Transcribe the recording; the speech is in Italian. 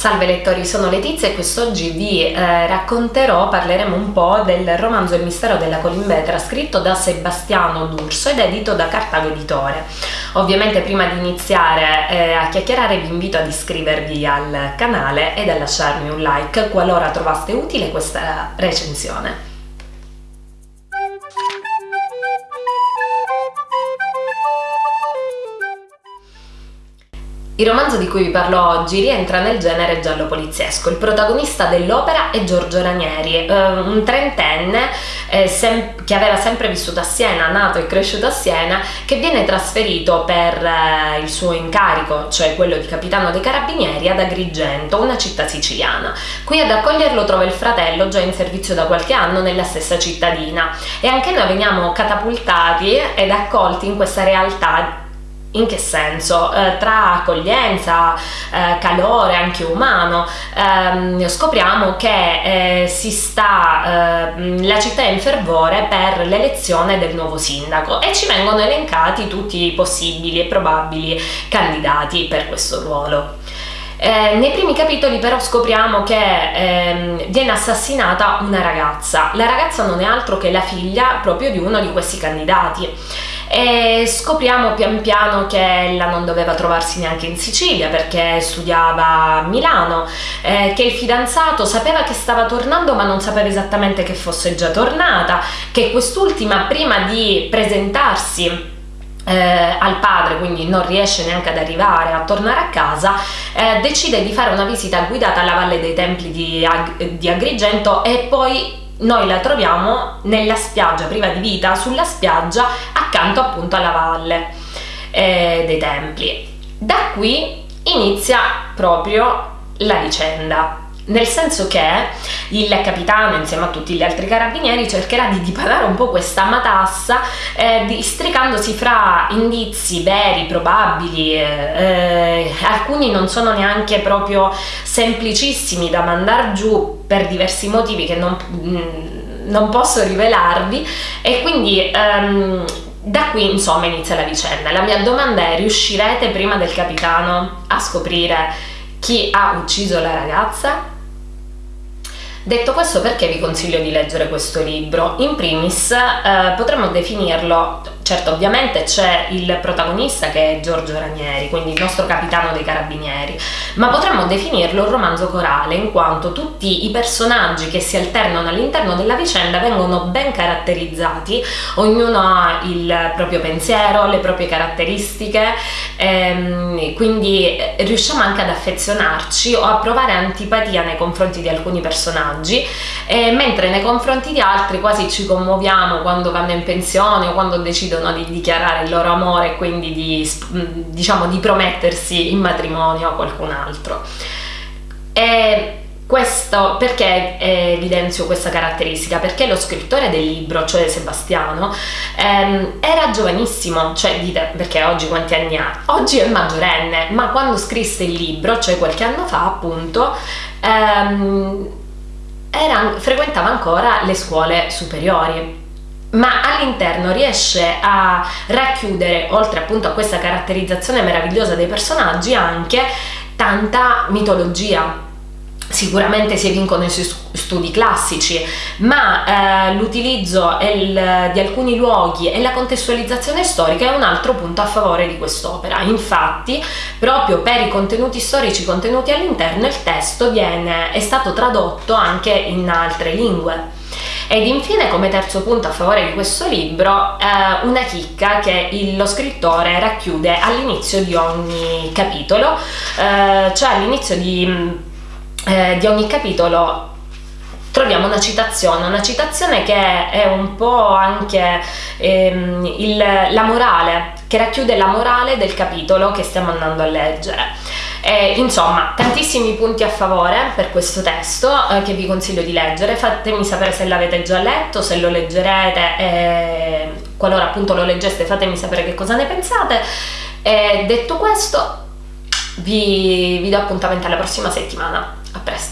Salve lettori, sono Letizia e quest'oggi vi eh, racconterò, parleremo un po' del romanzo Il mistero della Colimbetra scritto da Sebastiano D'Urso ed edito da Cartago Editore. Ovviamente prima di iniziare eh, a chiacchierare vi invito ad iscrivervi al canale e a lasciarmi un like qualora trovaste utile questa recensione. Il romanzo di cui vi parlo oggi rientra nel genere giallo poliziesco. Il protagonista dell'opera è Giorgio Ranieri, eh, un trentenne eh, che aveva sempre vissuto a Siena, nato e cresciuto a Siena, che viene trasferito per eh, il suo incarico, cioè quello di capitano dei carabinieri, ad Agrigento, una città siciliana. Qui ad accoglierlo trova il fratello, già in servizio da qualche anno nella stessa cittadina. E anche noi veniamo catapultati ed accolti in questa realtà in che senso? Eh, tra accoglienza, eh, calore anche umano, ehm, scopriamo che eh, sta, eh, la città è in fervore per l'elezione del nuovo sindaco e ci vengono elencati tutti i possibili e probabili candidati per questo ruolo. Eh, nei primi capitoli però scopriamo che ehm, viene assassinata una ragazza. La ragazza non è altro che la figlia proprio di uno di questi candidati e scopriamo pian piano che ella non doveva trovarsi neanche in Sicilia perché studiava a Milano, eh, che il fidanzato sapeva che stava tornando ma non sapeva esattamente che fosse già tornata, che quest'ultima prima di presentarsi eh, al padre, quindi non riesce neanche ad arrivare a tornare a casa, eh, decide di fare una visita guidata alla Valle dei Templi di, Ag di Agrigento e poi noi la troviamo nella spiaggia priva di vita, sulla spiaggia accanto appunto alla valle eh, dei templi. Da qui inizia proprio la vicenda nel senso che il capitano insieme a tutti gli altri carabinieri cercherà di dipanare un po' questa matassa eh, districandosi fra indizi veri, probabili, eh, eh, alcuni non sono neanche proprio semplicissimi da mandare giù per diversi motivi che non, mm, non posso rivelarvi e quindi ehm, da qui insomma inizia la vicenda. La mia domanda è riuscirete prima del capitano a scoprire chi ha ucciso la ragazza? Detto questo perché vi consiglio di leggere questo libro? In primis eh, potremmo definirlo Certo, ovviamente c'è il protagonista che è Giorgio Ranieri, quindi il nostro capitano dei carabinieri, ma potremmo definirlo un romanzo corale in quanto tutti i personaggi che si alternano all'interno della vicenda vengono ben caratterizzati, ognuno ha il proprio pensiero, le proprie caratteristiche, ehm, quindi eh, riusciamo anche ad affezionarci o a provare antipatia nei confronti di alcuni personaggi, eh, mentre nei confronti di altri quasi ci commuoviamo quando vanno in pensione o quando decidono decidono di dichiarare il loro amore e quindi di, diciamo, di promettersi in matrimonio a qualcun altro. E questo, perché evidenzio questa caratteristica? Perché lo scrittore del libro, cioè Sebastiano, ehm, era giovanissimo, cioè dite perché oggi quanti anni ha? Oggi è maggiorenne, ma quando scrisse il libro, cioè qualche anno fa appunto, ehm, era, frequentava ancora le scuole superiori ma all'interno riesce a racchiudere, oltre appunto a questa caratterizzazione meravigliosa dei personaggi, anche tanta mitologia. Sicuramente si evincono i suoi studi classici, ma eh, l'utilizzo di alcuni luoghi e la contestualizzazione storica è un altro punto a favore di quest'opera. Infatti, proprio per i contenuti storici contenuti all'interno, il testo viene, è stato tradotto anche in altre lingue. Ed infine come terzo punto a favore di questo libro eh, una chicca che il, lo scrittore racchiude all'inizio di ogni capitolo, eh, cioè all'inizio di, eh, di ogni capitolo troviamo una citazione, una citazione che è un po' anche ehm, il, la morale, che racchiude la morale del capitolo che stiamo andando a leggere. E, insomma, tantissimi punti a favore per questo testo eh, che vi consiglio di leggere. Fatemi sapere se l'avete già letto, se lo leggerete, e qualora appunto lo leggeste fatemi sapere che cosa ne pensate. E detto questo, vi, vi do appuntamento alla prossima settimana. A presto!